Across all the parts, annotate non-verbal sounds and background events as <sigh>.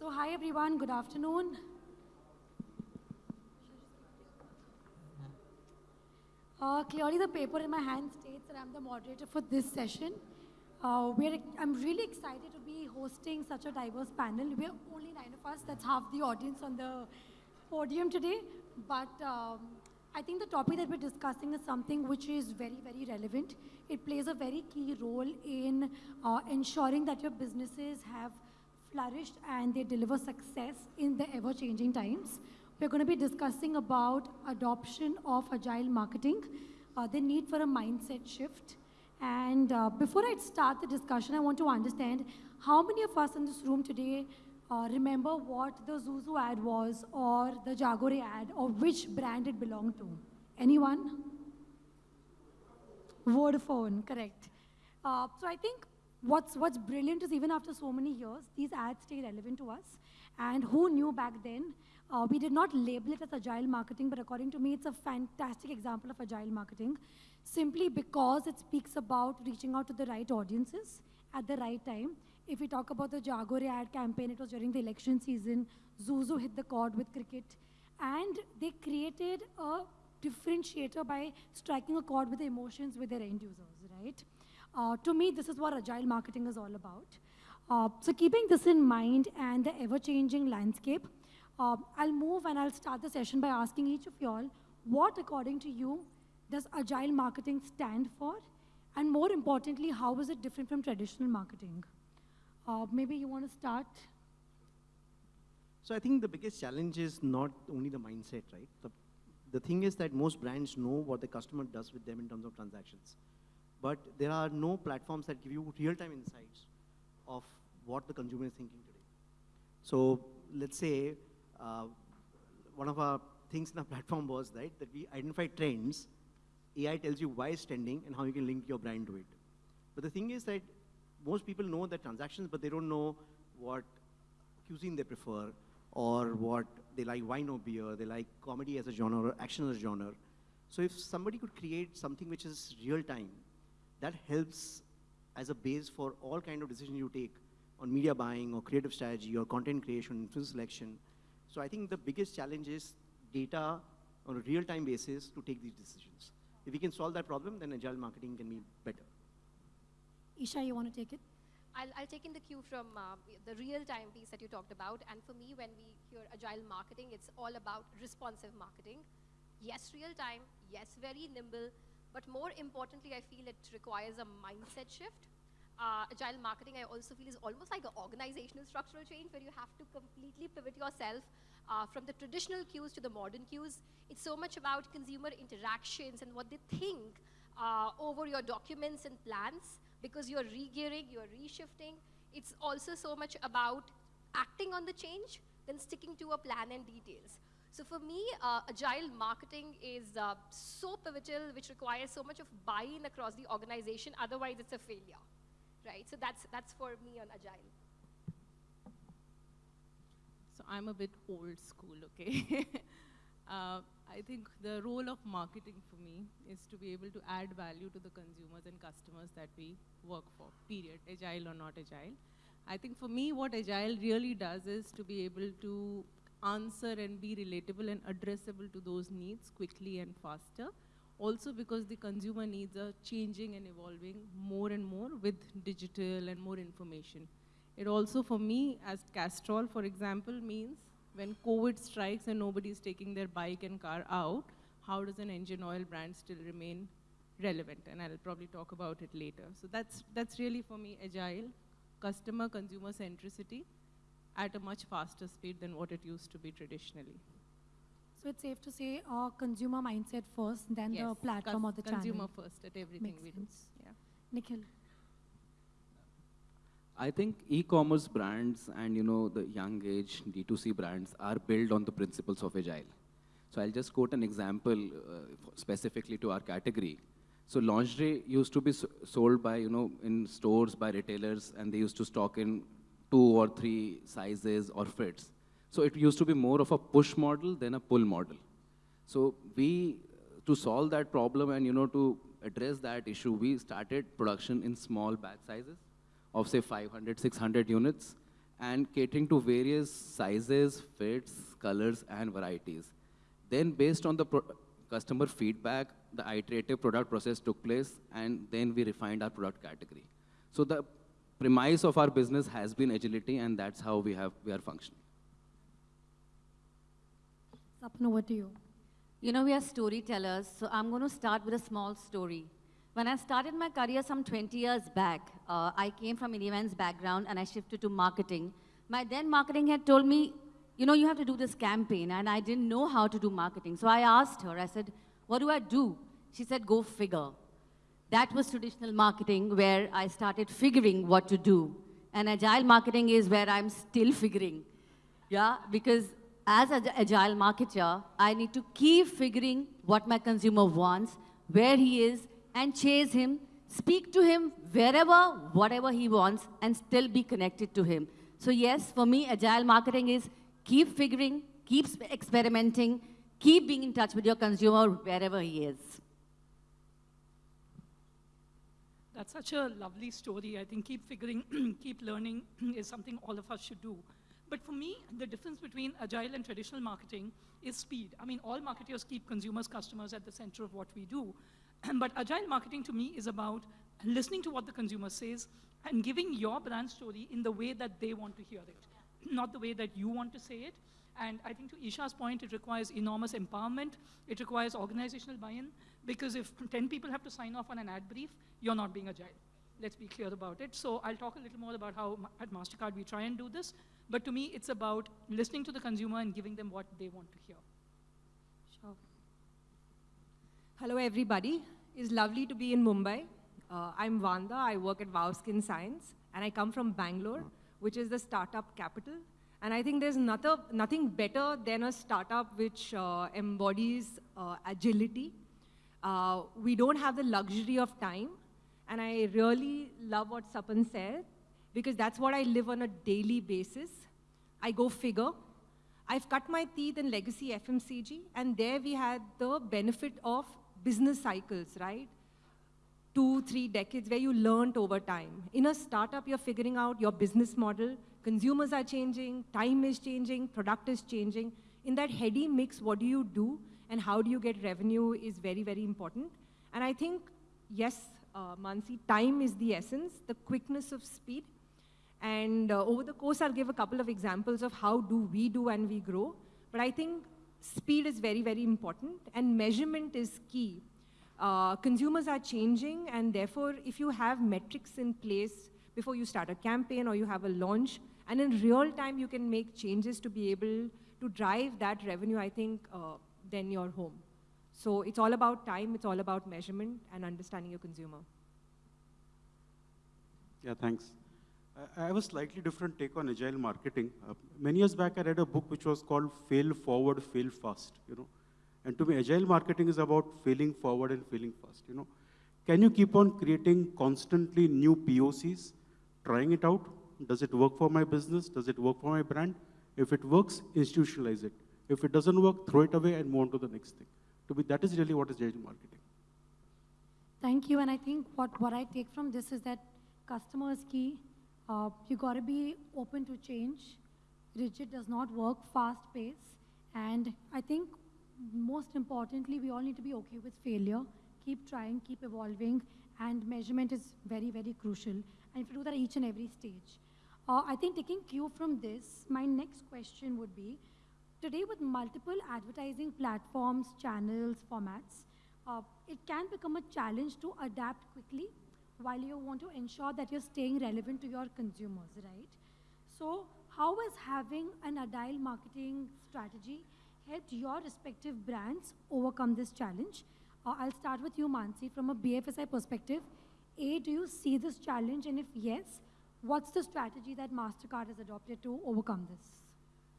So hi everyone, good afternoon. Uh, clearly the paper in my hand states that I'm the moderator for this session. Uh, I'm really excited to be hosting such a diverse panel. We're only nine of us, that's half the audience on the podium today. But um, I think the topic that we're discussing is something which is very, very relevant. It plays a very key role in uh, ensuring that your businesses have flourished and they deliver success in the ever-changing times. We're going to be discussing about adoption of agile marketing, uh, the need for a mindset shift. And uh, before I start the discussion, I want to understand how many of us in this room today uh, remember what the ZooZoo ad was or the Jagore ad or which brand it belonged to? Anyone? Vodafone, correct. Uh, so I think what's, what's brilliant is even after so many years, these ads stay relevant to us. And who knew back then? Uh, we did not label it as agile marketing, but according to me, it's a fantastic example of agile marketing simply because it speaks about reaching out to the right audiences at the right time if we talk about the Jagore ad campaign, it was during the election season. ZooZoo hit the chord with cricket. And they created a differentiator by striking a chord with the emotions with their end users, right? Uh, to me, this is what agile marketing is all about. Uh, so keeping this in mind and the ever-changing landscape, uh, I'll move and I'll start the session by asking each of y'all, what according to you does agile marketing stand for? And more importantly, how is it different from traditional marketing? Uh, maybe you want to start? So I think the biggest challenge is not only the mindset, right? The, the thing is that most brands know what the customer does with them in terms of transactions. But there are no platforms that give you real-time insights of what the consumer is thinking today. So let's say uh, one of our things in our <laughs> platform was right, that we identify trends. AI tells you why it's trending and how you can link your brand to it. But the thing is that most people know the transactions, but they don't know what cuisine they prefer or what they like wine or beer, they like comedy as a genre or action as a genre. So if somebody could create something which is real time, that helps as a base for all kind of decisions you take on media buying or creative strategy or content creation, influence selection. So I think the biggest challenge is data on a real-time basis to take these decisions. If we can solve that problem, then agile marketing can be better. Isha, you want to take it? I'll, I'll take in the cue from uh, the real-time piece that you talked about. And for me, when we hear agile marketing, it's all about responsive marketing. Yes, real-time. Yes, very nimble. But more importantly, I feel it requires a mindset shift. Uh, agile marketing, I also feel, is almost like an organizational structural change where you have to completely pivot yourself uh, from the traditional cues to the modern cues. It's so much about consumer interactions and what they think uh, over your documents and plans because you're re-gearing, you're reshifting. It's also so much about acting on the change than sticking to a plan and details. So for me, uh, agile marketing is uh, so pivotal, which requires so much of buy-in across the organization. Otherwise, it's a failure, right? So that's that's for me on agile. So I'm a bit old school, okay? <laughs> uh, I think the role of marketing for me is to be able to add value to the consumers and customers that we work for, period, agile or not agile. I think for me, what agile really does is to be able to answer and be relatable and addressable to those needs quickly and faster. Also because the consumer needs are changing and evolving more and more with digital and more information. It also for me, as Castrol, for example, means when COVID strikes and nobody's taking their bike and car out, how does an engine oil brand still remain relevant? And I'll probably talk about it later. So that's, that's really for me agile, customer consumer centricity at a much faster speed than what it used to be traditionally. So it's safe to say uh, consumer mindset first, then yes, the platform or the channel. consumer first at everything Makes we sense. do. Yeah. Nikhil. I think e-commerce brands and you know the young age D2C brands are built on the principles of agile. So I'll just quote an example uh, specifically to our category. So lingerie used to be sold by you know in stores by retailers, and they used to stock in two or three sizes or fits. So it used to be more of a push model than a pull model. So we, uh, to solve that problem and you know to address that issue, we started production in small batch sizes of say 500, 600 units. and catering to various sizes, fits, colors, and varieties. Then based on the customer feedback, the iterative product process took place, and then we refined our product category. So the premise of our business has been agility, and that's how we, have, we are functioning. Sapna, over to you. You know, we are storytellers, so I'm going to start with a small story. When I started my career some 20 years back, uh, I came from an events background and I shifted to marketing. My then marketing head told me, you know, you have to do this campaign, and I didn't know how to do marketing. So I asked her, I said, what do I do? She said, go figure. That was traditional marketing where I started figuring what to do. And agile marketing is where I'm still figuring. Yeah, because as an agile marketer, I need to keep figuring what my consumer wants, where he is, and chase him, speak to him wherever, whatever he wants, and still be connected to him. So yes, for me, agile marketing is keep figuring, keep experimenting, keep being in touch with your consumer wherever he is. That's such a lovely story. I think keep figuring, <clears throat> keep learning <clears throat> is something all of us should do. But for me, the difference between agile and traditional marketing is speed. I mean, all marketers keep consumers, customers at the center of what we do. <clears throat> but agile marketing to me is about listening to what the consumer says and giving your brand story in the way that they want to hear it, not the way that you want to say it. And I think to Isha's point, it requires enormous empowerment. It requires organizational buy-in. Because if <laughs> 10 people have to sign off on an ad brief, you're not being agile. Let's be clear about it. So I'll talk a little more about how at MasterCard we try and do this. But to me, it's about listening to the consumer and giving them what they want to hear. Sure. Hello, everybody. It's lovely to be in Mumbai. Uh, I'm Vanda. I work at Wow Skin Science. And I come from Bangalore, which is the startup capital. And I think there's nothing, nothing better than a startup which uh, embodies uh, agility uh, we don't have the luxury of time. And I really love what Sapan said, because that's what I live on a daily basis. I go figure. I've cut my teeth in legacy FMCG, and there we had the benefit of business cycles, right? Two, three decades where you learned over time. In a startup, you're figuring out your business model. Consumers are changing, time is changing, product is changing. In that heady mix, what do you do? and how do you get revenue is very, very important. And I think, yes, uh, Mansi, time is the essence, the quickness of speed. And uh, over the course, I'll give a couple of examples of how do we do and we grow. But I think speed is very, very important, and measurement is key. Uh, consumers are changing, and therefore, if you have metrics in place before you start a campaign or you have a launch, and in real time you can make changes to be able to drive that revenue, I think uh, than your home. So it's all about time, it's all about measurement and understanding your consumer. Yeah, thanks. I have a slightly different take on agile marketing. Uh, many years back, I read a book which was called Fail Forward, Fail Fast, you know. And to me, agile marketing is about failing forward and failing fast, you know. Can you keep on creating constantly new POCs, trying it out? Does it work for my business? Does it work for my brand? If it works, institutionalize it. If it doesn't work, throw it away and move on to the next thing. To me, that is really what is digital marketing. Thank you. And I think what, what I take from this is that customer is key. Uh, you got to be open to change. Rigid does not work, fast pace. And I think most importantly, we all need to be okay with failure. Keep trying, keep evolving, and measurement is very, very crucial. And you do that at each and every stage. Uh, I think taking cue from this, my next question would be, Today, with multiple advertising platforms, channels, formats, uh, it can become a challenge to adapt quickly while you want to ensure that you're staying relevant to your consumers, right? So, how has having an agile marketing strategy helped your respective brands overcome this challenge? Uh, I'll start with you, Mansi. From a BFSI perspective, A, do you see this challenge? And if yes, what's the strategy that MasterCard has adopted to overcome this?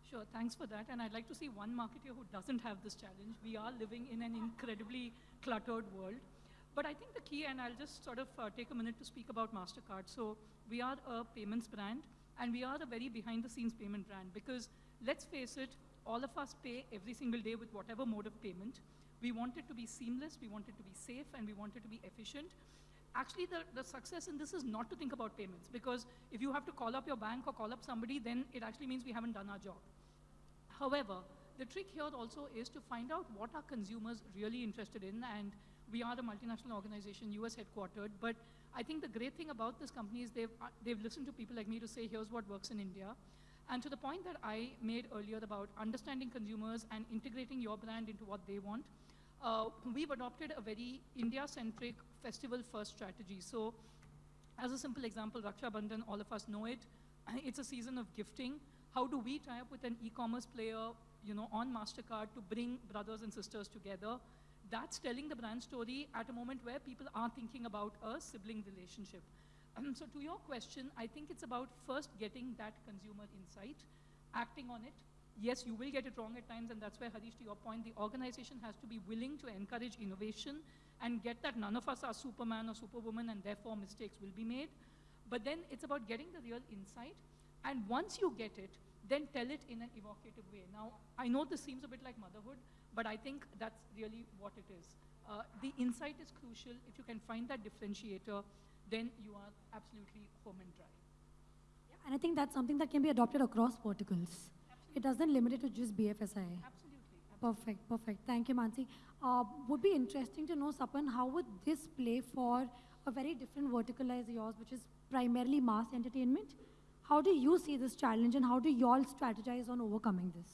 Sure, thanks for that. And I'd like to see one marketer who doesn't have this challenge. We are living in an incredibly cluttered world. But I think the key, and I'll just sort of uh, take a minute to speak about MasterCard. So we are a payments brand, and we are a very behind-the-scenes payment brand because let's face it, all of us pay every single day with whatever mode of payment. We want it to be seamless, we want it to be safe, and we want it to be efficient. Actually the, the success in this is not to think about payments because if you have to call up your bank or call up somebody, then it actually means we haven't done our job. However, the trick here also is to find out what are consumers really interested in and we are a multinational organization, US headquartered, but I think the great thing about this company is they've, uh, they've listened to people like me to say, here's what works in India. And to the point that I made earlier about understanding consumers and integrating your brand into what they want, uh, we've adopted a very India-centric festival-first strategy. So as a simple example, Raksha Bandhan, all of us know it. <clears throat> It's a season of gifting. How do we tie up with an e-commerce player, you know, on MasterCard to bring brothers and sisters together? That's telling the brand story at a moment where people are thinking about a sibling relationship. Um, <clears throat> so to your question, I think it's about first getting that consumer insight, acting on it. Yes, you will get it wrong at times, and that's where, Harish, to your point, the organization has to be willing to encourage innovation and get that none of us are Superman or Superwoman, and therefore mistakes will be made. But then it's about getting the real insight, and once you get it, then tell it in an evocative way. Now, I know this seems a bit like motherhood, but I think that's really what it is. Uh, the insight is crucial. If you can find that differentiator, then you are absolutely home and dry. Yeah, and I think that's something that can be adopted across verticals. Absolutely. It doesn't limit it to just BFSI. Absolutely. Perfect, perfect. Thank you, Mansi. Uh, would be interesting to know, Sapan, how would this play for a very different vertical as yours, which is primarily mass entertainment? How do you see this challenge and how do you all strategize on overcoming this?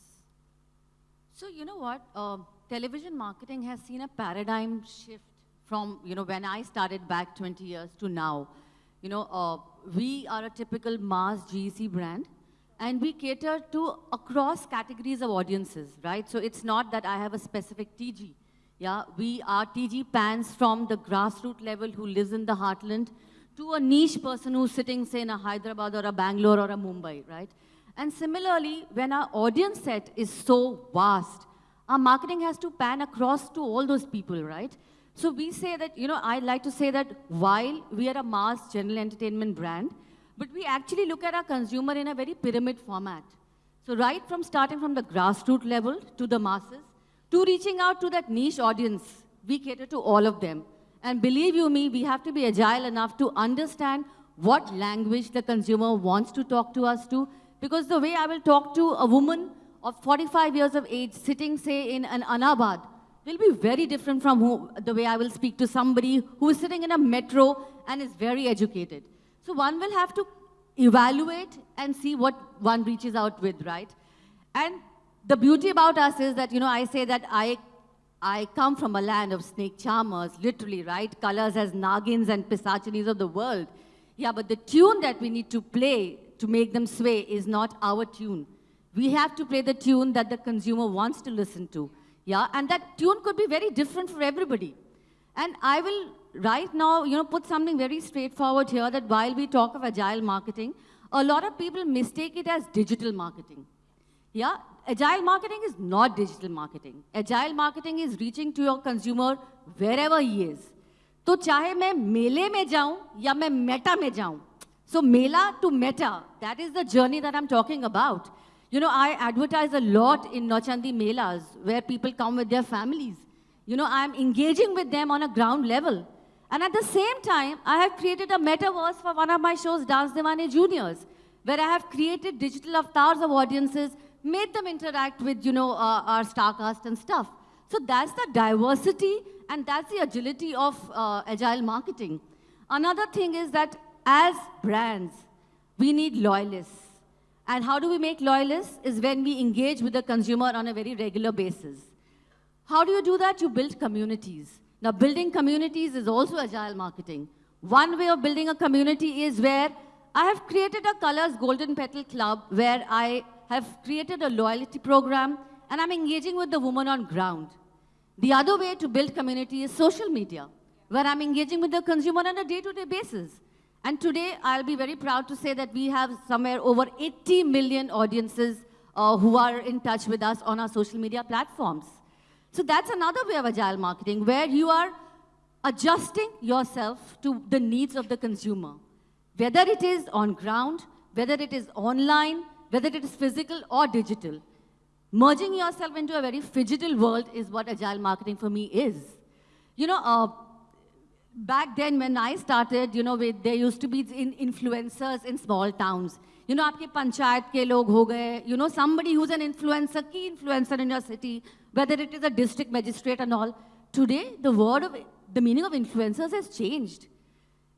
So you know what? Uh, television marketing has seen a paradigm shift from, you know, when I started back 20 years to now. You know, uh, we are a typical mass GC brand and we cater to across categories of audiences, right? So it's not that I have a specific TG. Yeah, we are TG pans from the grassroots level who lives in the heartland to a niche person who's sitting, say, in a Hyderabad or a Bangalore or a Mumbai, right? And similarly, when our audience set is so vast, our marketing has to pan across to all those people, right? So we say that, you know, I like to say that while we are a mass general entertainment brand, but we actually look at our consumer in a very pyramid format. So right from starting from the grassroots level to the masses, to reaching out to that niche audience, we cater to all of them. And believe you me, we have to be agile enough to understand what language the consumer wants to talk to us to. Because the way I will talk to a woman of 45 years of age sitting, say, in an Anabad, will be very different from who, the way I will speak to somebody who is sitting in a metro and is very educated. So one will have to evaluate and see what one reaches out with, right? And the beauty about us is that, you know, I say that I I come from a land of snake charmers, literally, right? Colors as Nagins and Pishachinis of the world. Yeah, but the tune that we need to play to make them sway is not our tune. We have to play the tune that the consumer wants to listen to. Yeah, and that tune could be very different for everybody. And I will right now, you know, put something very straightforward here that while we talk of agile marketing, a lot of people mistake it as digital marketing. Yeah, agile marketing is not digital marketing. Agile marketing is reaching to your consumer wherever he is. तो चाहे मैं मेले में जाऊं या मैं Meta में जाऊं So Mela to Meta, that is the journey that I'm talking about. You know, I advertise a lot in Nauchandi Melas where people come with their families. You know, I'm engaging with them on a ground level and at the same time i have created a metaverse for one of my shows dance Deewane juniors where i have created digital avatars of audiences made them interact with, you know, uh, our StarCast and stuff. So that's the diversity and that's the agility of uh, agile marketing. Another thing is that as brands, we need loyalists. And how do we make loyalists? Is when we engage with the consumer on a very regular basis. How do you do that? You build communities. Now, building communities is also agile marketing. One way of building a community is where I have created a Colors Golden Petal Club where I have created a loyalty program, and I'm engaging with the woman on ground. The other way to build community is social media, where I'm engaging with the consumer on a day-to-day -day basis. And today, I'll be very proud to say that we have somewhere over 80 million audiences uh, who are in touch with us on our social media platforms. So that's another way of agile marketing where you are adjusting yourself to the needs of the consumer. Whether it is on ground, whether it is online, whether it is physical or digital. Merging yourself into a very digital world is what agile marketing for me is. You know, uh, back then when I started, you know, with, there used to be in influencers in small towns. You know, aapke panchayat ke log ho gaye. You know, somebody who's an influencer, key influencer in your city, whether it is a district magistrate and all. Today, the word of, the meaning of influencers has changed.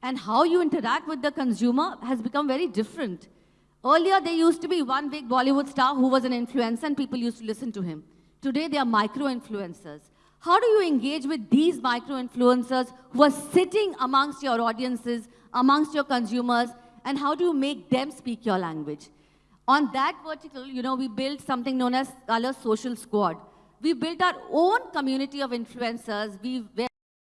And how you interact with the consumer has become very different. Earlier, there used to be one big Bollywood star who was an influencer and people used to listen to him. Today, they are micro-influencers. How do you engage with these micro-influencers who are sitting amongst your audiences, amongst your consumers, and how do you make them speak your language? On that vertical, you know, we built something known as Color Social Squad. We built our own community of influencers. We,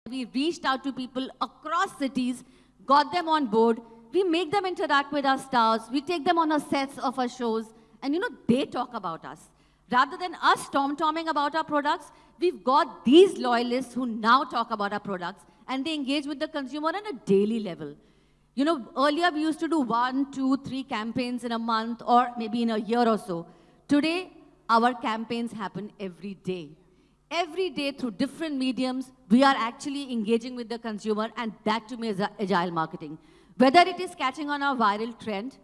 we reached out to people across cities, got them on board. We make them interact with our stars. We take them on our sets of our shows. And, you know, they talk about us. Rather than us tom-tomming about our products, we've got these loyalists who now talk about our products and they engage with the consumer on a daily level. You know, earlier we used to do one, two, three campaigns in a month or maybe in a year or so. Today, our campaigns happen every day. Every day through different mediums, we are actually engaging with the consumer and that to me is agile marketing. Whether it is catching on a viral trend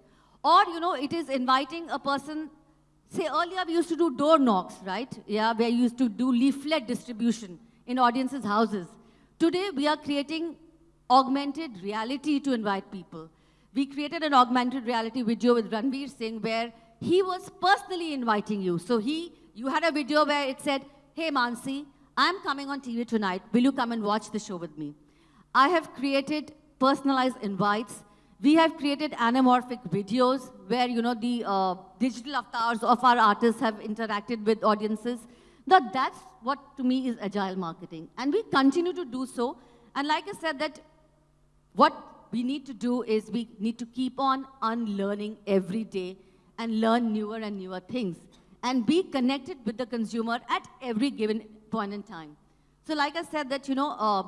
or, you know, it is inviting a person Say earlier we used to do door knocks, right? Yeah, we used to do leaflet distribution in audiences' houses. Today we are creating augmented reality to invite people. We created an augmented reality video with Ranveer Singh where he was personally inviting you. So he, you had a video where it said, hey Mansi, I'm coming on TV tonight. Will you come and watch the show with me? I have created personalized invites we have created anamorphic videos where, you know, the uh, digital avatars of our artists have interacted with audiences. Now, that's what to me is agile marketing. And we continue to do so. And like I said, that what we need to do is we need to keep on unlearning every day and learn newer and newer things and be connected with the consumer at every given point in time. So like I said that, you know, uh,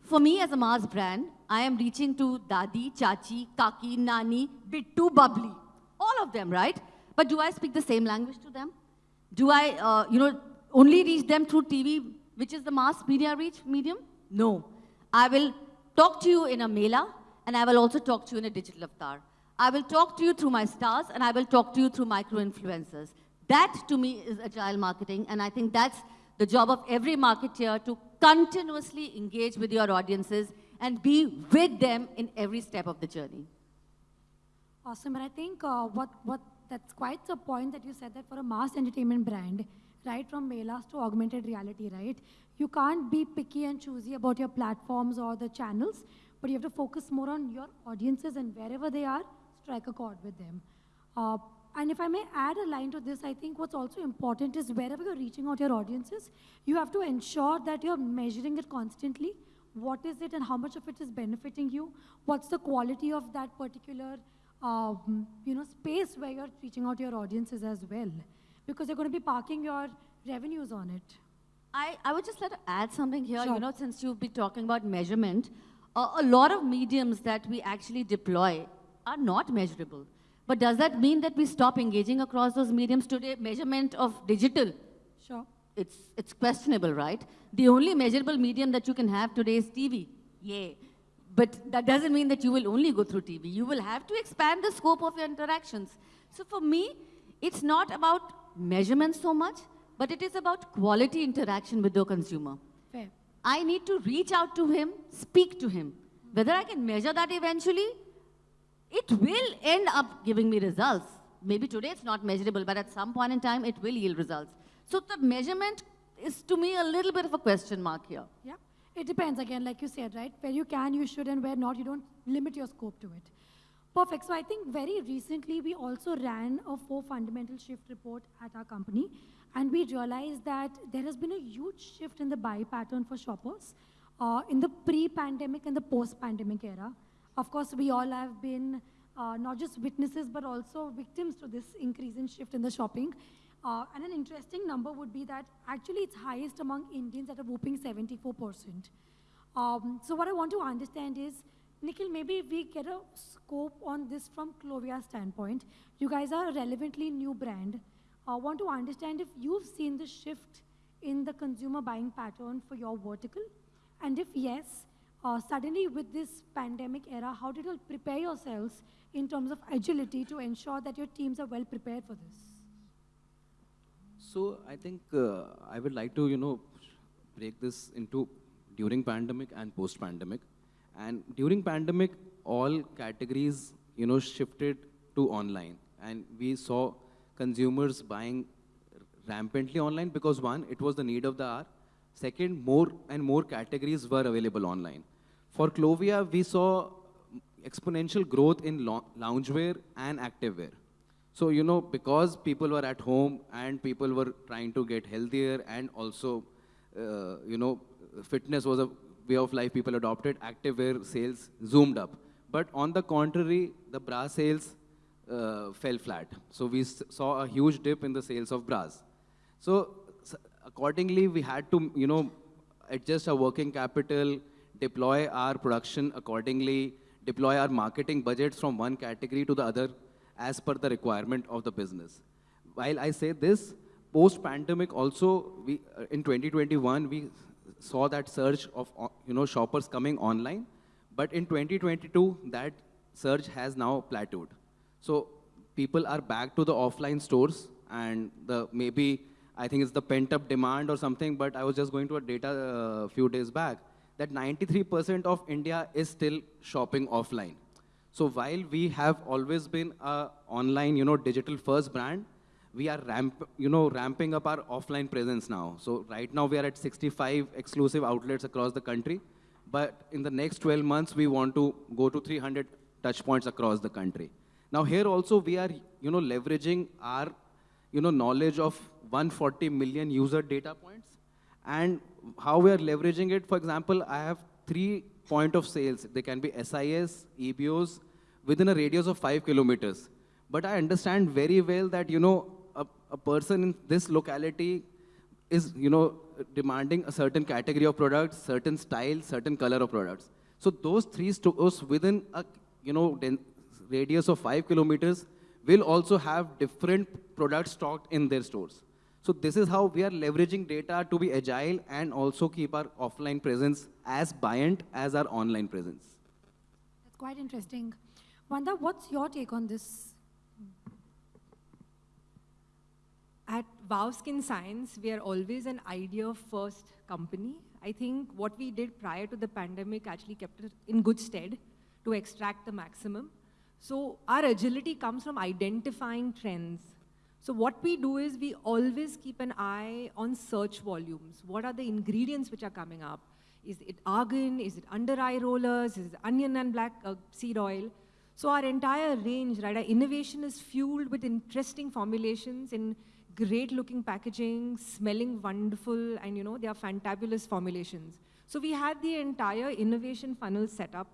for me as a Mars brand, I am reaching to Dadi, Chachi, Kaki, Nani, Bittu, Bubbly. All of them, right? But do I speak the same language to them? Do I, uh, you know, only reach them through TV, which is the mass media reach medium? No. I will talk to you in a mela, and I will also talk to you in a digital avatar. I will talk to you through my stars, and I will talk to you through micro-influencers. That, to me, is agile marketing, and I think that's the job of every marketer to continuously engage with your audiences and be with them in every step of the journey. Awesome, and I think uh, what, what that's quite the point that you said that for a mass entertainment brand, right from Melas to augmented reality, right? You can't be picky and choosy about your platforms or the channels, but you have to focus more on your audiences and wherever they are, strike a chord with them. Uh, and if I may add a line to this, I think what's also important is wherever you're reaching out your audiences, you have to ensure that you're measuring it constantly. What is it and how much of it is benefiting you? What's the quality of that particular um, you know, space where you're reaching out to your audiences as well? Because you're going to be parking your revenues on it. I, I would just like to add something here, sure. you know, since you've been talking about measurement, uh, a lot of mediums that we actually deploy are not measurable. But does that mean that we stop engaging across those mediums today? Measurement of digital? Sure. It's, it's questionable, right? The only measurable medium that you can have today is TV. Yeah. But that doesn't mean that you will only go through TV. You will have to expand the scope of your interactions. So for me, it's not about measurement so much, but it is about quality interaction with the consumer. Fair. I need to reach out to him, speak to him. Whether I can measure that eventually, it will end up giving me results. Maybe today it's not measurable, but at some point in time, it will yield results. So the measurement is, to me, a little bit of a question mark here. Yeah. It depends, again, like you said, right? Where you can, you should, and where not, you don't limit your scope to it. Perfect. So I think very recently, we also ran a four fundamental shift report at our company, and we realized that there has been a huge shift in the buy pattern for shoppers uh, in the pre-pandemic and the post-pandemic era. Of course, we all have been uh, not just witnesses, but also victims to this increase in shift in the shopping. Uh, and an interesting number would be that actually it's highest among Indians at a whooping 74%. Um, so what I want to understand is, Nikhil, maybe we get a scope on this from Clovia's standpoint. You guys are a relevantly new brand. I uh, want to understand if you've seen the shift in the consumer buying pattern for your vertical, and if yes, Uh, suddenly, with this pandemic era, how did you prepare yourselves in terms of agility to ensure that your teams are well prepared for this? So I think uh, I would like to, you know, break this into during pandemic and post-pandemic. And during pandemic, all categories, you know, shifted to online. And we saw consumers buying rampantly online because one, it was the need of the hour. Second, more and more categories were available online. For Clovia, we saw exponential growth in loungewear and activewear. So, you know, because people were at home and people were trying to get healthier and also, uh, you know, fitness was a way of life people adopted, activewear sales zoomed up. But on the contrary, the bra sales uh, fell flat. So we saw a huge dip in the sales of bras. So accordingly, we had to, you know, adjust our working capital, deploy our production accordingly, deploy our marketing budgets from one category to the other as per the requirement of the business. While I say this, post-pandemic also, we, uh, in 2021, we saw that surge of uh, you know, shoppers coming online. But in 2022, that surge has now plateaued. So people are back to the offline stores and the maybe, I think it's the pent up demand or something, but I was just going to a data a uh, few days back that 93% of India is still shopping offline. So while we have always been a online, you know, digital first brand, we are ramp, you know, ramping up our offline presence now. So right now we are at 65 exclusive outlets across the country. But in the next 12 months, we want to go to 300 touch points across the country. Now here also we are, you know, leveraging our, you know, knowledge of 140 million user data points. And how we are leveraging it, for example, I have three point of sales. They can be SIS, EBOs, within a radius of five kilometers. But I understand very well that, you know, a, a person in this locality is, you know, demanding a certain category of products, certain style, certain color of products. So those three stores within a, you know, radius of five kilometers will also have different products stocked in their stores. So this is how we are leveraging data to be agile and also keep our offline presence as buoyant as our online presence. That's quite interesting. Wanda, what's your take on this? At Wow Skin Science, we are always an idea-first company. I think what we did prior to the pandemic actually kept us in good stead to extract the maximum. So our agility comes from identifying trends. So what we do is we always keep an eye on search volumes. What are the ingredients which are coming up? Is it argan? Is it under eye rollers? Is it onion and black uh, seed oil? So our entire range, right, our innovation is fueled with interesting formulations in great looking packaging, smelling wonderful, and you know, they are fantabulous formulations. So we had the entire innovation funnel set up.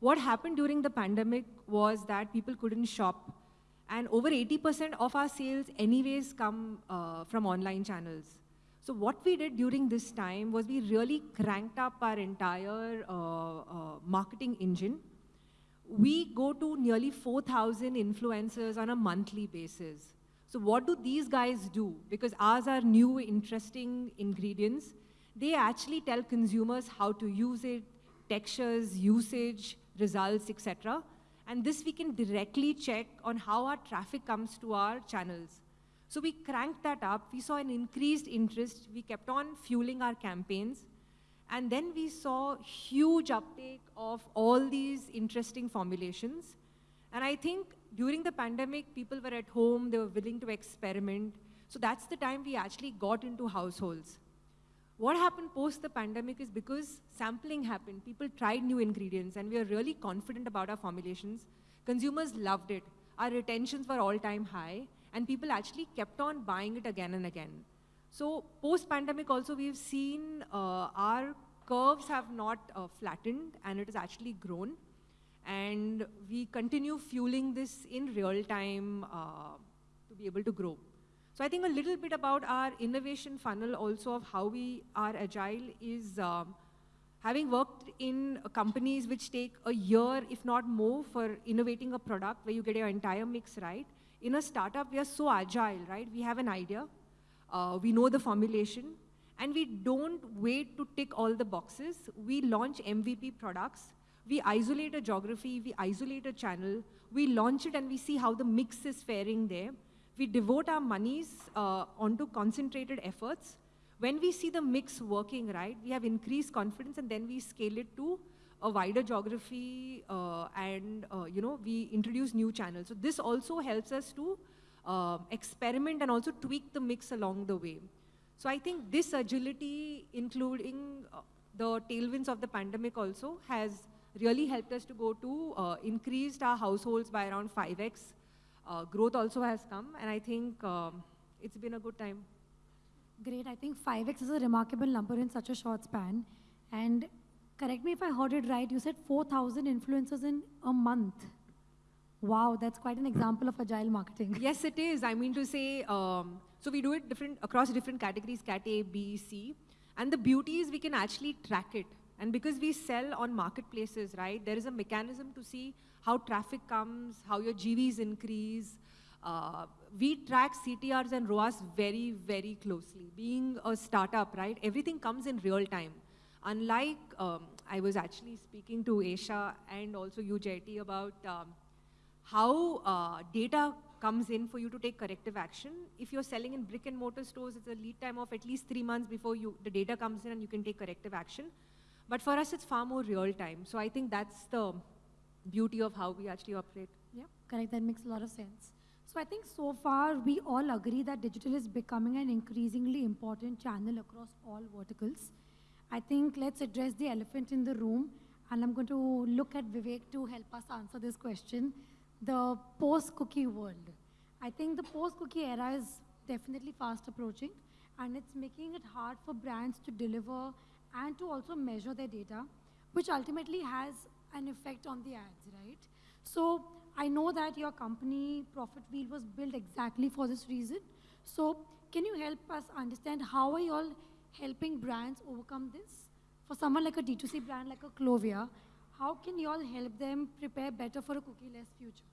What happened during the pandemic was that people couldn't shop. And over 80% of our sales anyways come uh, from online channels. So what we did during this time was we really cranked up our entire uh, uh, marketing engine. We go to nearly 4,000 influencers on a monthly basis. So what do these guys do? Because ours are new, interesting ingredients. They actually tell consumers how to use it, textures, usage, results, etc. And this we can directly check on how our traffic comes to our channels. So we cranked that up. We saw an increased interest. We kept on fueling our campaigns. And then we saw huge uptake of all these interesting formulations. And I think during the pandemic, people were at home, they were willing to experiment. So that's the time we actually got into households. What happened post the pandemic is because sampling happened, people tried new ingredients, and we are really confident about our formulations. Consumers loved it. Our retentions were all-time high, and people actually kept on buying it again and again. So post-pandemic also, we've seen uh, our curves have not uh, flattened, and it has actually grown. And we continue fueling this in real time uh, to be able to grow. So I think a little bit about our innovation funnel also of how we are agile is um, having worked in companies which take a year, if not more, for innovating a product where you get your entire mix right. In a startup, we are so agile, right? We have an idea, uh, we know the formulation, And we don't wait to tick all the boxes. We launch MVP products. We isolate a geography, we isolate a channel, we launch it and we see how the mix is faring there. We devote our monies uh, onto concentrated efforts. When we see the mix working right, we have increased confidence and then we scale it to a wider geography uh, and uh, you know we introduce new channels. So this also helps us to uh, experiment and also tweak the mix along the way. So I think this agility, including uh, the tailwinds of the pandemic also, has really helped us to go to uh, increased our households by around 5x. Uh, growth also has come, and I think um, it's been a good time. Great. I think 5x is a remarkable number in such a short span. And correct me if I heard it right, you said 4,000 influencers in a month. Wow, that's quite an example of agile marketing. <laughs> Yes, it is. I mean to say, um, so we do it different across different categories, cat A, B, C. And the beauty is we can actually track it. And because we sell on marketplaces, right, there is a mechanism to see how traffic comes, how your GVs increase. Uh, we track CTRs and ROAS very, very closely. Being a startup, right, everything comes in real time. Unlike, um, I was actually speaking to Asia and also you, JT, about um, how uh, data comes in for you to take corrective action. If you're selling in brick and mortar stores, it's a lead time of at least three months before you, the data comes in and you can take corrective action. But for us, it's far more real time. So I think that's the beauty of how we actually operate. Yeah, correct. That makes a lot of sense. So I think so far we all agree that digital is becoming an increasingly important channel across all verticals. I think let's address the elephant in the room, and I'm going to look at Vivek to help us answer this question. The post-cookie world. I think the post-cookie era is definitely fast approaching, and it's making it hard for brands to deliver and to also measure their data, which ultimately has an effect on the ads, right? So I know that your company, Profit Wheel, was built exactly for this reason. So can you help us understand how are you all helping brands overcome this? For someone like a D2C brand like a Clovia, how can you all help them prepare better for a cookie-less future?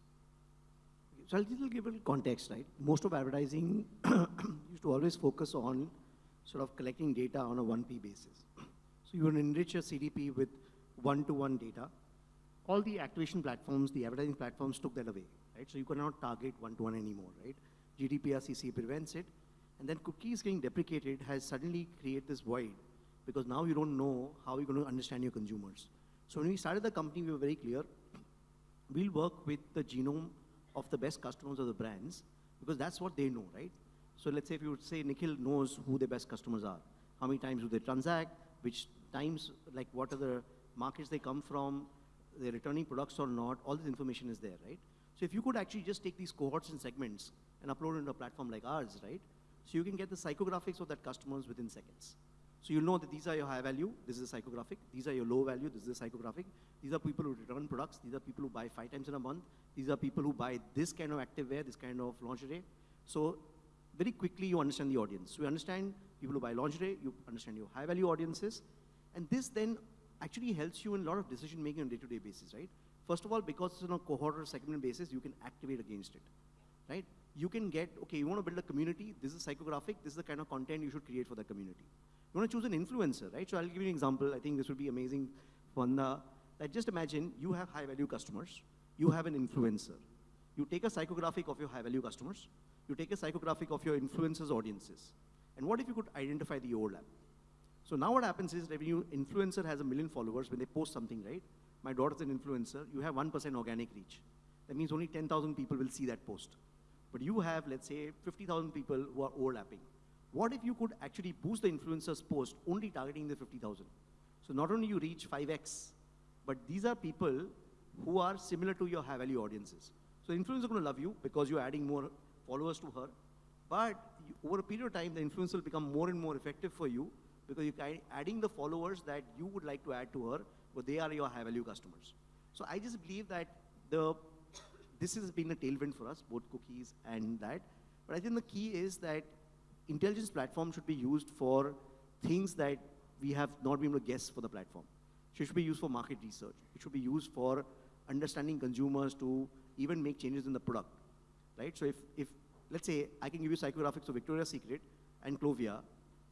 So I'll give a little context, right? Most of advertising <clears throat> used to always focus on sort of collecting data on a 1P basis. So you would enrich your CDP with one-to-one data. All the activation platforms, the advertising platforms took that away, right? So you cannot target one-to-one anymore, right? GDPR CC prevents it. And then cookies getting deprecated has suddenly created this void because now you don't know how you're going to understand your consumers. So when we started the company, we were very clear. We'll work with the genome of the best customers of the brands because that's what they know, right? So let's say if you would say Nikhil knows who the best customers are, how many times do they transact, which times, like what are the markets they come from, they're returning products or not, all this information is there, right? So if you could actually just take these cohorts and segments and upload into a platform like ours, right? So you can get the psychographics of that customers within seconds. So you'll know that these are your high value, this is a psychographic, these are your low value, this is a psychographic. These are people who return products, these are people who buy five times in a month, these are people who buy this kind of active wear, this kind of lingerie. So very quickly you understand the audience. So you understand people who buy lingerie, you understand your high value audiences, and this then actually helps you in a lot of decision making on day-to-day basis, right? First of all, because it's on a cohort or segment basis, you can activate against it, right? You can get, okay, you want to build a community, this is psychographic, this is the kind of content you should create for the community. You want to choose an influencer, right? So I'll give you an example. I think this would be amazing. One, like just imagine you have high value customers, you have an influencer. You take a psychographic of your high value customers, you take a psychographic of your influencers audiences. And what if you could identify the overlap? So now what happens is you influencer has a million followers, when they post something, right? My daughter's an influencer, you have 1% organic reach. That means only 10,000 people will see that post. But you have, let's say, 50,000 people who are overlapping. What if you could actually boost the influencer's post only targeting the 50,000? So not only you reach 5x, but these are people who are similar to your high value audiences. So influencer is going to love you because you're adding more followers to her. But over a period of time, the influencer will become more and more effective for you because you're adding the followers that you would like to add to her, but they are your high value customers. So I just believe that the this has been a tailwind for us, both cookies and that. But I think the key is that intelligence platform should be used for things that we have not been able to guess for the platform. It should be used for market research. It should be used for understanding consumers to even make changes in the product, right? So if, if let's say I can give you psychographics of Victoria's Secret and Clovia,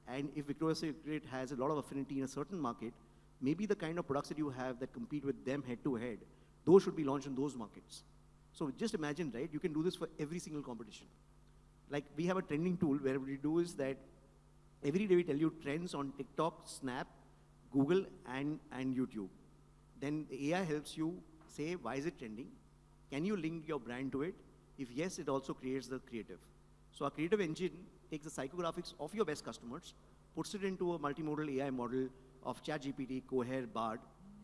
And if Victoria's Secret has a lot of affinity in a certain market, maybe the kind of products that you have that compete with them head to head, those should be launched in those markets. So just imagine, right? You can do this for every single competition. Like we have a trending tool where we do is that every day we tell you trends on TikTok, Snap, Google, and, and YouTube. Then the AI helps you say, why is it trending? Can you link your brand to it? If yes, it also creates the creative. So our creative engine takes the psychographics of your best customers, puts it into a multimodal AI model of ChatGPT, Cohere, Bard,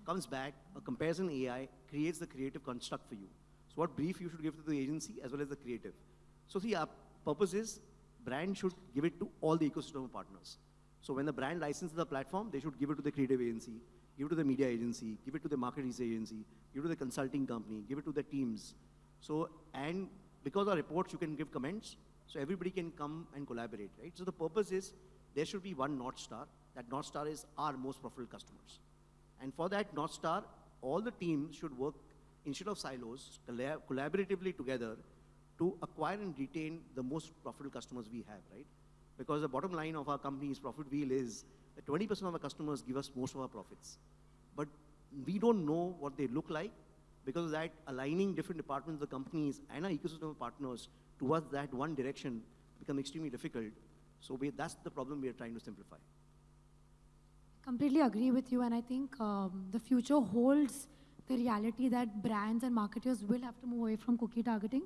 comes back, uh, a comparison AI creates the creative construct for you. So what brief you should give to the agency as well as the creative. So see, our purpose is brand should give it to all the ecosystem partners. So when the brand licenses the platform, they should give it to the creative agency, give it to the media agency, give it to the market research agency, give it to the consulting company, give it to the teams. So, and because our reports, you can give comments, so everybody can come and collaborate, right? So the purpose is there should be one North Star. That North Star is our most profitable customers. And for that North Star, all the teams should work instead of silos, collab collaboratively together to acquire and retain the most profitable customers we have, right? Because the bottom line of our company's profit wheel is that 20% of our customers give us most of our profits. But we don't know what they look like because of that aligning different departments of the companies and our ecosystem of partners towards that one direction become extremely difficult. So we, that's the problem we are trying to simplify. Completely agree with you, and I think um, the future holds the reality that brands and marketers will have to move away from cookie targeting,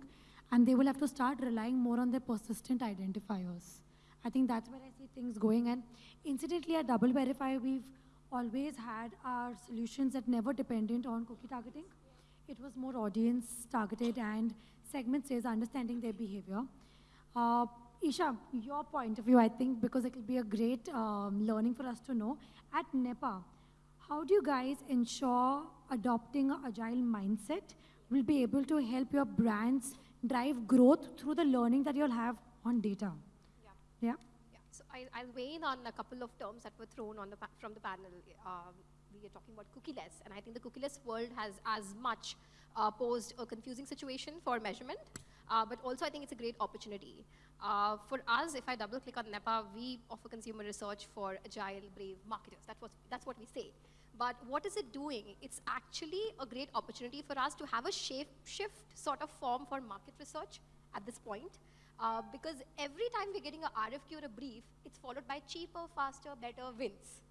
and they will have to start relying more on their persistent identifiers. I think that's where I see things going. And incidentally, at DoubleVerify, we've always had our solutions that never dependent on cookie targeting. It was more audience targeted and segment says understanding their behavior. Uh, Isha, your point of view, I think, because it will be a great um, learning for us to know. At NEPA, how do you guys ensure adopting an agile mindset will be able to help your brands drive growth through the learning that you'll have on data? Yeah. Yeah? Yeah. So I, I'll weigh in on a couple of terms that were thrown on the from the panel. Um, we are talking about cookieless, and I think the cookieless world has as much uh, posed a confusing situation for measurement, uh, but also I think it's a great opportunity. Uh, for us, if I double click on NEPA, we offer consumer research for agile, brave marketers. That's what, that's what we say. But what is it doing? It's actually a great opportunity for us to have a shape shift sort of form for market research at this point. Uh, because every time we're getting a RFQ or a brief, it's followed by cheaper, faster, better wins,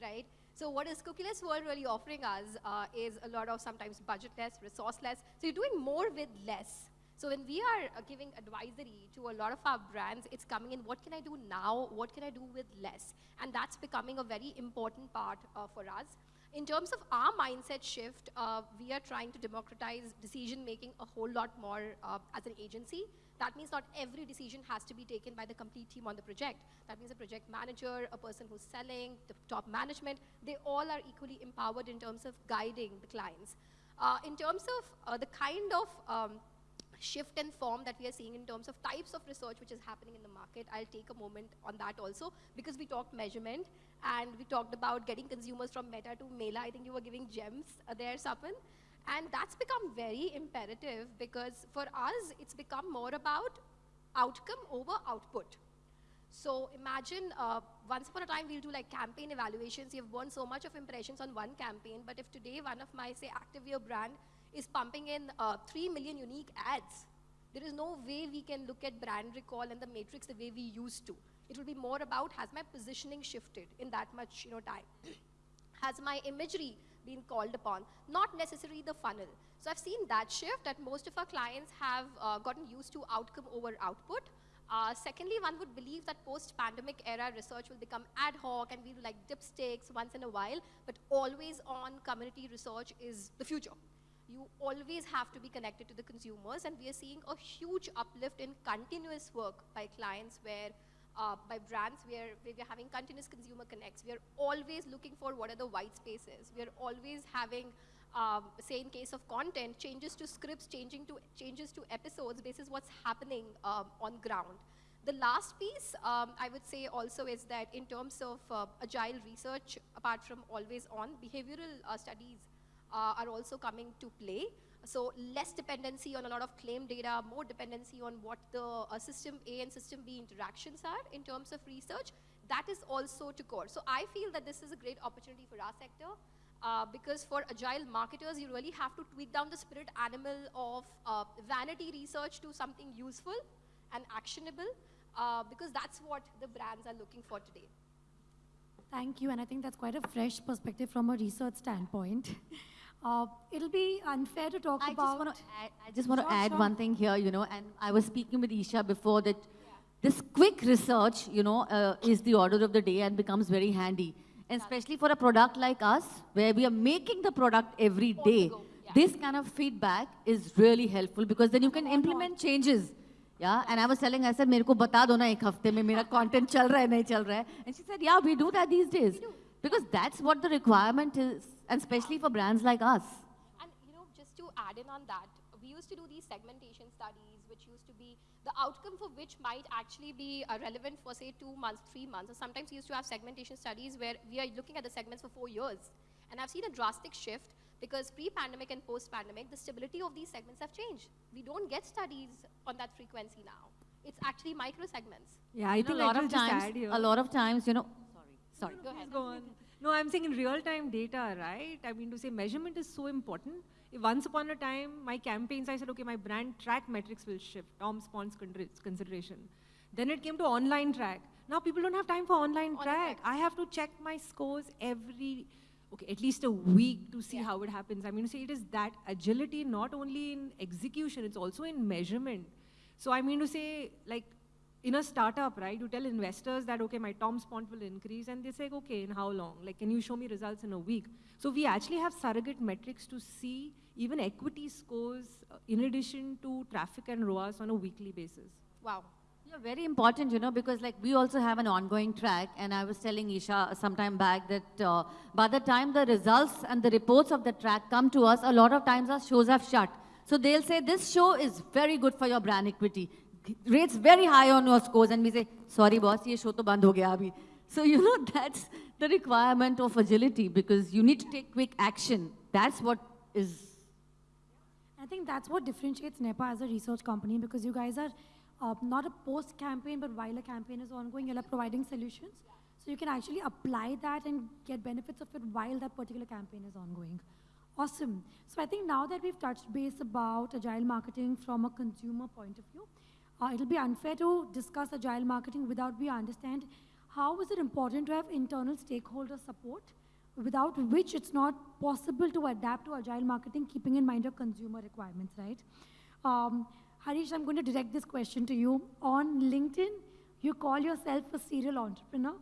right? So what is cookieless world really offering us uh, is a lot of sometimes budgetless, resourceless. So you're doing more with less. So when we are uh, giving advisory to a lot of our brands, it's coming in, what can I do now? What can I do with less? And that's becoming a very important part uh, for us. In terms of our mindset shift, uh, we are trying to democratize decision making a whole lot more uh, as an agency. That means not every decision has to be taken by the complete team on the project. That means a project manager, a person who's selling, the top management, they all are equally empowered in terms of guiding the clients. Uh, in terms of uh, the kind of um, shift and form that we are seeing in terms of types of research which is happening in the market. I'll take a moment on that also because we talked measurement and we talked about getting consumers from Meta to Mela. I think you were giving gems uh, there, Sapan. And that's become very imperative because for us, it's become more about outcome over output. So imagine uh, once upon a time we'll do like campaign evaluations. You've won so much of impressions on one campaign, but if today one of my say Activewear brand is pumping in uh, 3 million unique ads, there is no way we can look at brand recall and the matrix the way we used to. It will be more about has my positioning shifted in that much you know time? <clears throat> has my imagery been called upon, not necessarily the funnel. So I've seen that shift that most of our clients have uh, gotten used to outcome over output. Uh, secondly, one would believe that post-pandemic era research will become ad hoc and we do like dipsticks once in a while, but always on community research is the future. You always have to be connected to the consumers and we are seeing a huge uplift in continuous work by clients where uh, by brands where, where we're having continuous consumer connects. We are always looking for what are the white spaces. We are always having, um, say in case of content, changes to scripts, changing to changes to episodes basis what's happening um, on ground. The last piece um, I would say also is that in terms of uh, agile research, apart from always on, behavioral uh, studies uh, are also coming to play. So less dependency on a lot of claim data, more dependency on what the uh, system A and system B interactions are in terms of research. that is also to core. So I feel that this is a great opportunity for our sector uh, because for agile marketers, you really have to tweak down the spirit animal of uh, vanity research to something useful and actionable uh, because that's what the brands are looking for today. Thank you, and I think that's quite a fresh perspective from a research standpoint. <laughs> Uh, it'll be unfair to talk I about. just want to add, I just want to Sure, add sure. one thing here, you know, and I was speaking with Isha before that this quick research, you know, uh, is the order of the day and becomes very handy. And especially for a product like us, where we are making the product every day, this kind of feedback is really helpful because then you can implement changes. Yeah, and I was telling, I said, मेरे को बता दो ना एक हफ्ते में मेरा content चल रहा है नहीं चल रहा है. And she said, yeah, we do that these days. Because that's what the requirement is, and especially for brands like us. And you know, just to add in on that, we used to do these segmentation studies, which used to be the outcome for which might actually be uh, relevant for say two months, three months, or sometimes we used to have segmentation studies where we are looking at the segments for four years. And I've seen a drastic shift because pre-pandemic and post-pandemic, the stability of these segments have changed. We don't get studies on that frequency now. It's actually micro segments. Yeah, I You know, think a lot I of times, a lot of times, you know, sorry, sorry. Go ahead. Go on. No, I'm saying in real-time data, right? I mean, to say measurement is so important. If once upon a time, my campaigns, I said, okay, my brand track metrics will shift, TOM spont consideration. Then it came to online track. Now people don't have time for online track. I have to check my scores every, okay, at least a week to see how it happens. I mean, to say it is that agility not only in execution, it's also in measurement. So I mean to say, like, in a startup, right, you tell investors that, okay, my TOM spont will increase, and they say, okay, in how long? Like, can you show me results in a week? So we actually have surrogate metrics to see even equity scores uh, in addition to traffic and ROAS on a weekly basis. Wow. Yeah, very important, you know, because like we also have an ongoing track, and I was telling Isha some time back that uh, by the time the results and the reports of the track come to us, a lot of times our shows have shut. So they'll say, this show is very good for your brand equity. Rates very high on your scores, and we say, sorry boss, ye show to band ho gaya abhi. So, you know, <laughs> that's the requirement of agility because you need to take quick action. That's what is I think that's what differentiates NEPA as a research company because you guys are uh, not a post campaign, but while a campaign is ongoing, you're providing solutions. So you can actually apply that and get benefits of it while that particular campaign is ongoing. Awesome. So I think now that we've touched base about agile marketing from a consumer point of view, uh, it'll be unfair to discuss agile marketing without we understand how is it important to have internal stakeholder support without which it's not possible to adapt to agile marketing, keeping in mind your consumer requirements, right? Um, Harish, I'm going to direct this question to you. On LinkedIn, you call yourself a serial entrepreneur.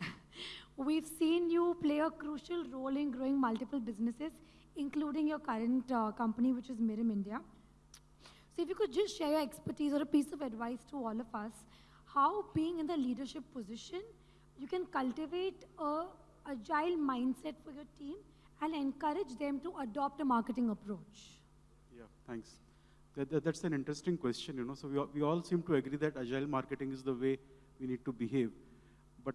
<laughs> We've seen you play a crucial role in growing multiple businesses, including your current uh, company, which is Mirum India. So if you could just share your expertise or a piece of advice to all of us, how being in the leadership position, you can cultivate a agile mindset for your team and encourage them to adopt a marketing approach. Yeah, thanks. That, that- that's an interesting question, you know. So we, all- we all seem to agree that agile marketing is the way we need to behave. But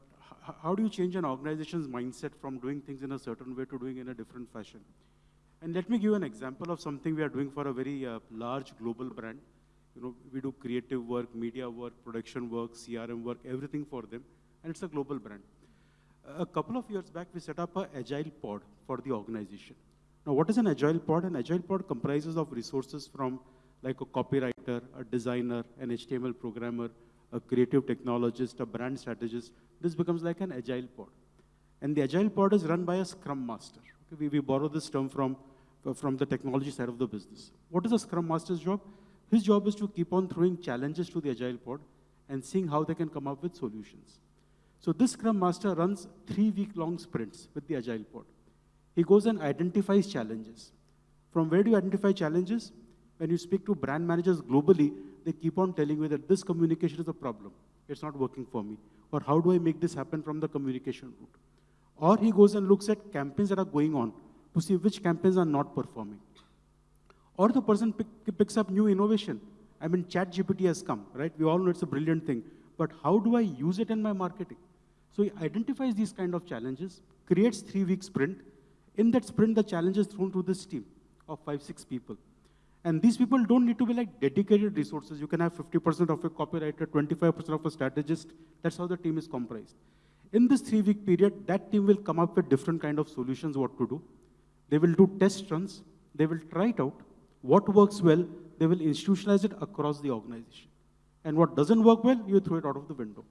how do you change an organization's mindset from doing things in a certain way to doing in a different fashion? And let me give you an example of something we are doing for a very uh, large global brand. You know, we do creative work, media work, production work, CRM work, everything for them, and it's a global brand. A couple of years back, we set up an agile pod for the organization. Now, what is an agile pod? An agile pod comprises of resources from like a copywriter, a designer, an HTML programmer, a creative technologist, a brand strategist. This becomes like an agile pod. And the agile pod is run by a scrum master. Okay, we, we borrow this term from, from the technology side of the business. What is a scrum master's job? His job is to keep on throwing challenges to the agile pod and seeing how they can come up with solutions. So this Scrum Master runs three week-long sprints with the Agile Pod. He goes and identifies challenges. From where do you identify challenges? When you speak to brand managers globally, they keep on telling you that this communication is a problem. It's not working for me. Or how do I make this happen from the communication route? Or he goes and looks at campaigns that are going on to see which campaigns are not performing. Or the person pick, picks up new innovation. I mean, ChatGPT has come, right? We all know it's a brilliant thing. But how do I use it in my marketing? So he identifies these kind of challenges, creates three-week sprint. In that sprint, the challenge is thrown to this team of five, six people. And these people don't need to be like dedicated resources. You can have 50% of a copywriter, 25% of a strategist. That's how the team is comprised. In this three-week period, that team will come up with different kind of solutions what to do. They will do test runs. They will try it out. What works well, they will institutionalize it across the organization. And what doesn't work well, you throw it out of the window.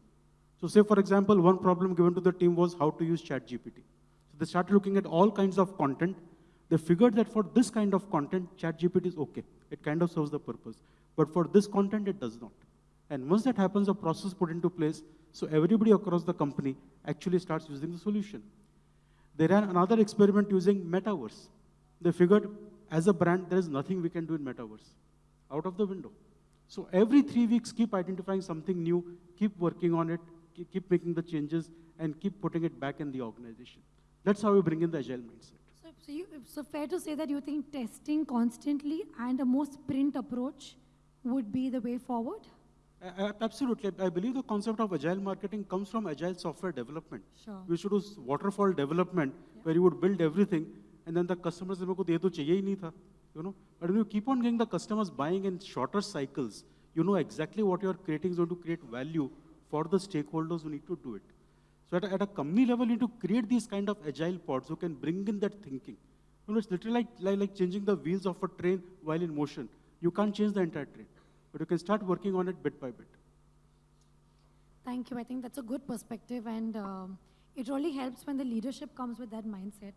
So say, for example, one problem given to the team was how to use ChatGPT. So they started looking at all kinds of content. They figured that for this kind of content, ChatGPT is okay. It kind of serves the purpose. But for this content, it does not. And once that happens, a process put into place, so everybody across the company actually starts using the solution. They ran another experiment using Metaverse. They figured, as a brand, there is nothing we can do in Metaverse. Out of the window. So every three weeks, keep identifying something new, keep working on it, keep making the changes, and keep putting it back in the organization. That's how we bring in the agile mindset. So, so, you, so fair to say that you think testing constantly and a more sprint approach would be the way forward? Absolutely. I believe the concept of agile marketing comes from agile software development. Sure. We should do waterfall development yeah. where you would build everything and then the customers say, "Meko to chahiye hi nahi tha." You know, but when you keep on getting the customers buying in shorter cycles, you know exactly what you're creating is going to create value for the stakeholders who need to do it. So at a, at a company level, you need to create these kind of agile pods who can bring in that thinking. You know, it's literally like, like, like changing the wheels of a train while in motion. You can't change the entire train but you can start working on it bit by bit. Thank you. I think that's a good perspective, and uh, it really helps when the leadership comes with that mindset.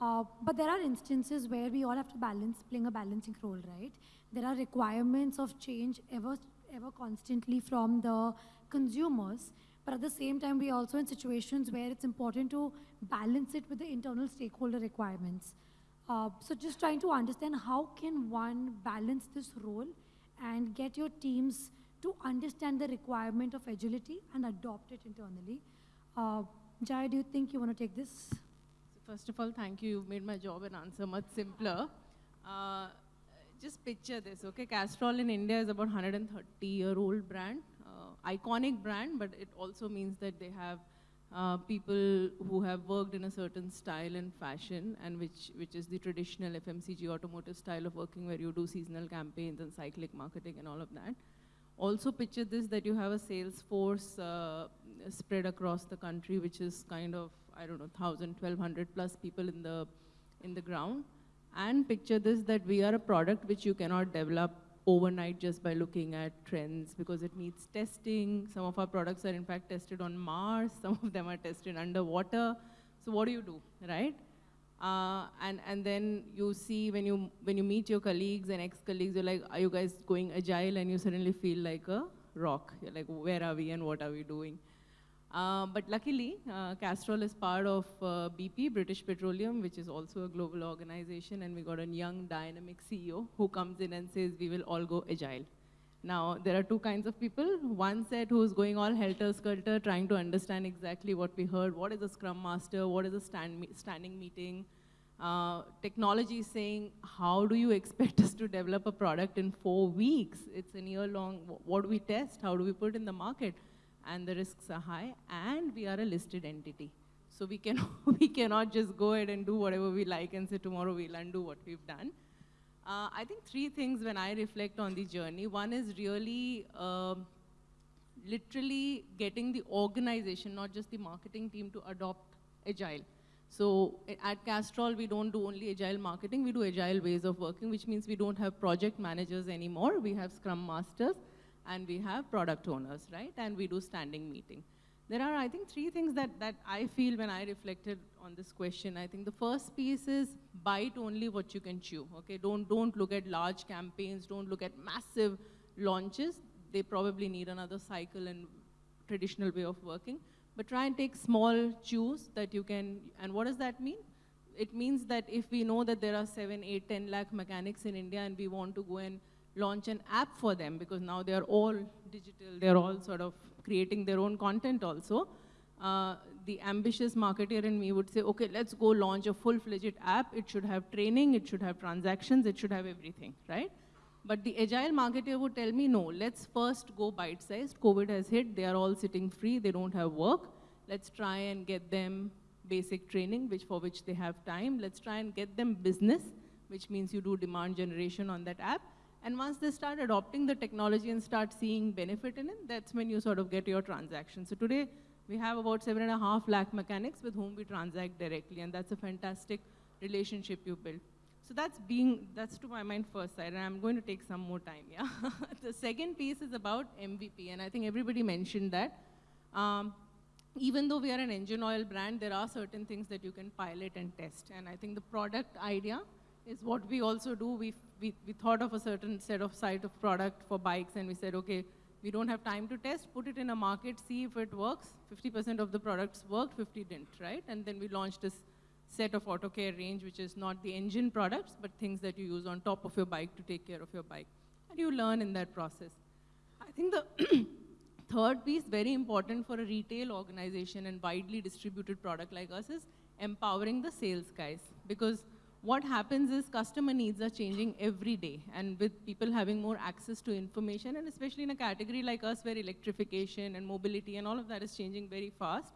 Uh, but there are instances where we all have to balance, playing a balancing role, right? There are requirements of change ever, ever constantly from the consumers, but at the same time, we are also in situations where it's important to balance it with the internal stakeholder requirements. Uh, so just trying to understand how can one balance this role and get your teams to understand the requirement of agility and adopt it internally. Uh, Jai, do you think you want to take this? So first of all, thank you. You've made my job and answer much simpler. Uh, just picture this, okay? Castrol in India is about 130-year-old brand, uh, iconic brand, but it also means that they have uh, people who have worked in a certain style and fashion, and which, which is the traditional FMCG automotive style of working where you do seasonal campaigns and cyclic marketing and all of that. Also picture this, that you have a sales force uh, spread across the country, which is kind of, I don't know, 1,000, 1,200 plus people in the, in the ground. And picture this, that we are a product which you cannot develop overnight just by looking at trends because it needs testing. Some of our products are in fact tested on Mars, some of them are tested underwater. So what do you do, right? Uh, and, and then you see when you, when you meet your colleagues and ex-colleagues, you're like, are you guys going agile? And you suddenly feel like a rock. You're like, where are we and what are we doing? Uh, but luckily, uh, Castrol is part of uh, BP, British Petroleum, which is also a global organization, and we got a young, dynamic CEO who comes in and says, we will all go agile. Now, there are two kinds of people. One set who's going all helter-skelter, trying to understand exactly what we heard. What is a Scrum Master? What is a stand standing meeting? Uh, technology saying, how do you expect us to develop a product in four weeks? It's a year long. What do we test? How do we put in the market? And the risks are high, and we are a listed entity. So we, can, <laughs> we cannot just go ahead and do whatever we like and say tomorrow we'll undo what we've done. Uh, I think three things when I reflect on the journey. One is really uh, literally getting the organization, not just the marketing team, to adopt Agile. So at Castrol, we don't do only Agile marketing, we do Agile ways of working, which means we don't have project managers anymore. We have Scrum Masters and we have product owners, right? And we do standing meeting. There are, I think, three things that, that I feel when I reflected on this question. I think the first piece is bite only what you can chew, okay? Don't, don't look at large campaigns, don't look at massive launches. They probably need another cycle and traditional way of working. But try and take small chews that you can, and what does that mean? It means that if we know that there are seven, eight, 10 lakh mechanics in India and we want to go and launch an app for them because now they're all digital, they're all sort of creating their own content also. Uh, the ambitious marketer in me would say, okay, let's go launch a full-fledged app. It should have training, it should have transactions, it should have everything, right? But the agile marketer would tell me, no, let's first go bite-sized. COVID has hit, they are all sitting free, they don't have work. Let's try and get them basic training, which for which they have time. Let's try and get them business, which means you do demand generation on that app. And once they start adopting the technology and start seeing benefit in it, that's when you sort of get your transaction. So today, We have about seven and a half lakh mechanics with whom we transact directly, and that's a fantastic relationship you build. So that's being, that's to my mind first side, and I'm going to take some more time, yeah? <laughs> the second piece is about MVP, and I think everybody mentioned that. Um, even though we are an engine oil brand, there are certain things that you can pilot and test. And I think the product idea is what we also do. We, we, we thought of a certain set of site of product for bikes, and we said, okay, we don't have time to test, put it in a market, see if it works. 50% of the products worked, 50 didn't, right? And then we launched this set of auto care range, which is not the engine products, but things that you use on top of your bike to take care of your bike. And you learn in that process. I think the <coughs> third piece, very important for a retail organization and widely distributed product like us, is empowering the sales guys. Because what happens is customer needs are changing every day. And with people having more access to information, and especially in a category like us where electrification and mobility and all of that is changing very fast,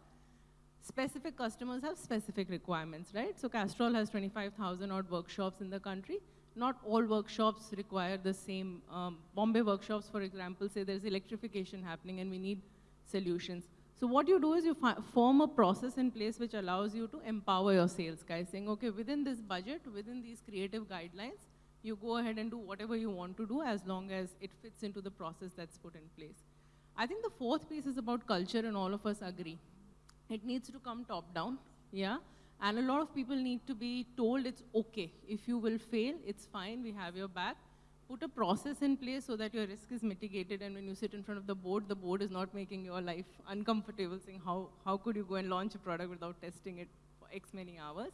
specific customers have specific requirements, right? So Castrol has 25,000 odd workshops in the country. Not all workshops require the same. Um, Bombay workshops, for example, say there's electrification happening and we need solutions. So what you do is you form a process in place which allows you to empower your sales guys, saying, okay, within this budget, within these creative guidelines, you go ahead and do whatever you want to do as long as it fits into the process that's put in place. I think the fourth piece is about culture, and all of us agree. It needs to come top down, yeah? And a lot of people need to be told it's okay. If you will fail, it's fine, we have your back. Put a process in place so that your risk is mitigated and when you sit in front of the board, the board is not making your life uncomfortable, saying how, how could you go and launch a product without testing it for X many hours.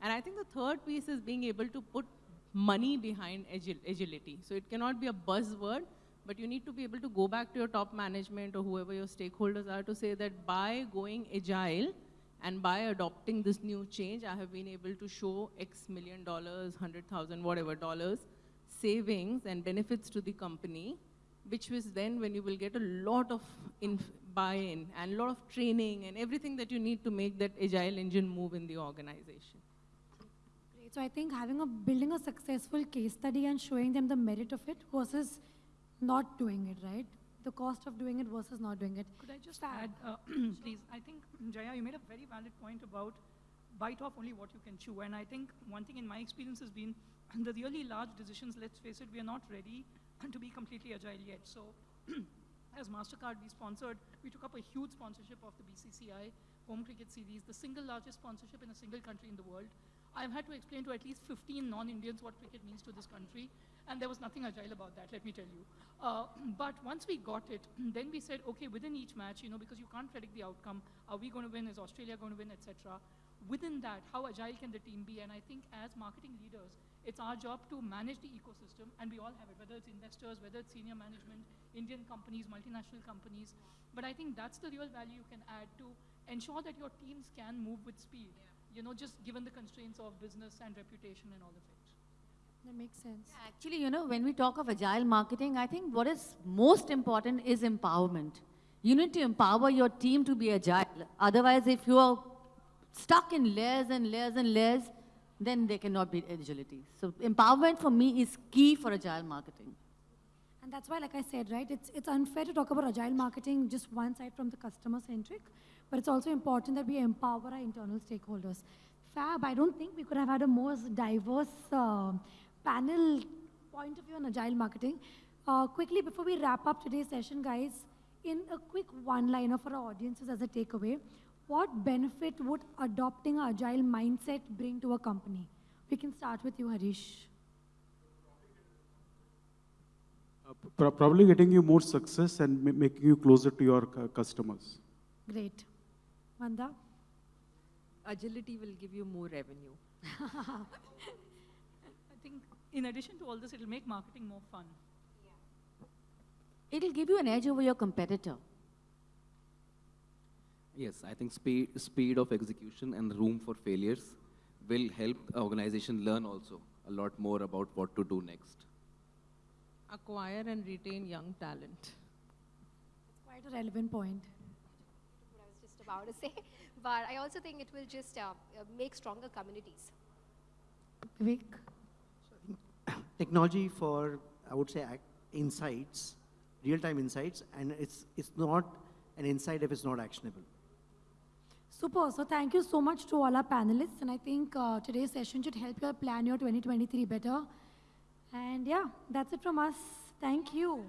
And I think the third piece is being able to put money behind agil agility. So it cannot be a buzzword, but you need to be able to go back to your top management or whoever your stakeholders are to say that by going agile and by adopting this new change, I have been able to show X million dollars, 100,000, whatever dollars, savings and benefits to the company, which was then when you will get a lot of buy-in and a lot of training and everything that you need to make that agile engine move in the organization. Great. So I think having a building a successful case study and showing them the merit of it versus not doing it, right? The cost of doing it versus not doing it. Could I just add, uh, <clears throat> please? I think, Jaya, you made a very valid point about bite off only what you can chew. And I think one thing in my experience has been the really large decisions, let's face it, we are not ready <clears throat> to be completely agile yet. So <clears throat> as MasterCard, we sponsored, we took up a huge sponsorship of the BCCI Home Cricket Series, the single largest sponsorship in a single country in the world. I've had to explain to at least 15 non-Indians what cricket means to this country and there was nothing agile about that, let me tell you. Uh, but once we got it, <clears throat> then we said, okay, within each match, you know, because you can't predict the outcome, are we going to win, is Australia going to win, etc. Within that, how agile can the team be? And I think as marketing leaders, it's our job to manage the ecosystem, and we all have it, whether it's investors, whether it's senior management, Indian companies, multinational companies. But I think that's the real value you can add to ensure that your teams can move with speed, yeah. you know, just given the constraints of business and reputation and all of it. That makes sense. Yeah, actually, you know, when we talk of agile marketing, I think what is most important is empowerment. You need to empower your team to be agile. Otherwise, if you are stuck in layers and layers and layers, then there cannot be agility. So empowerment for me is key for agile marketing. And that's why, like I said, right, it's, it's unfair to talk about agile marketing just one side from the customer centric, but it's also important that we empower our internal stakeholders. Fab, I don't think we could have had a more diverse uh, panel point of view on agile marketing. Uh, quickly, before we wrap up today's session, guys, in a quick one-liner for our audiences as a takeaway, what benefit would adopting an agile mindset bring to a company? We can start with you, Harish. Uh, probably getting you more success and making you closer to your customers. Great. Vanda? Agility will give you more revenue. <laughs> I think in addition to all this, it'll make marketing more fun. Yeah. It'll give you an edge over your competitor. Yes, I think speed, speed of execution and room for failures will help organization learn also a lot more about what to do next. Acquire and retain young talent. It's quite a relevant point. What I was just about to say, but I also think it will just uh, make stronger communities. Vivek? technology for, I would say, insights, real-time insights, and it's, it's not an insight if it's not actionable. Super. So thank you so much to all our panelists. And I think uh, today's session should help you plan your 2023 better. And yeah, that's it from us. Thank you.